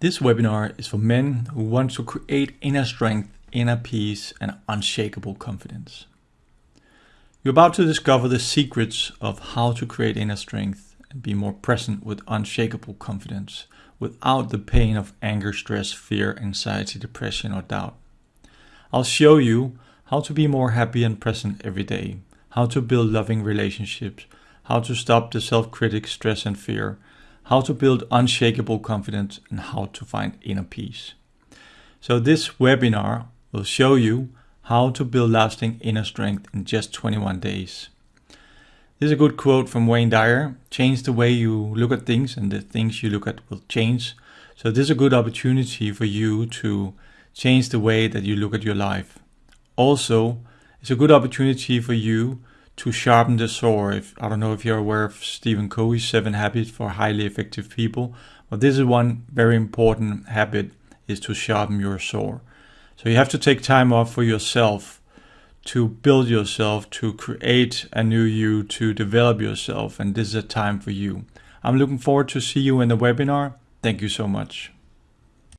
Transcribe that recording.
This webinar is for men who want to create inner strength, inner peace, and unshakable confidence. You're about to discover the secrets of how to create inner strength and be more present with unshakable confidence without the pain of anger, stress, fear, anxiety, depression, or doubt. I'll show you how to be more happy and present every day, how to build loving relationships, how to stop the self-critic, stress, and fear, how to build unshakable confidence, and how to find inner peace. So this webinar will show you how to build lasting inner strength in just 21 days. This is a good quote from Wayne Dyer. Change the way you look at things and the things you look at will change. So this is a good opportunity for you to change the way that you look at your life. Also, it's a good opportunity for you to sharpen the saw. If, I don't know if you're aware of Stephen Covey's seven habits for highly effective people, but this is one very important habit is to sharpen your saw. So you have to take time off for yourself to build yourself, to create a new you, to develop yourself. And this is a time for you. I'm looking forward to see you in the webinar. Thank you so much.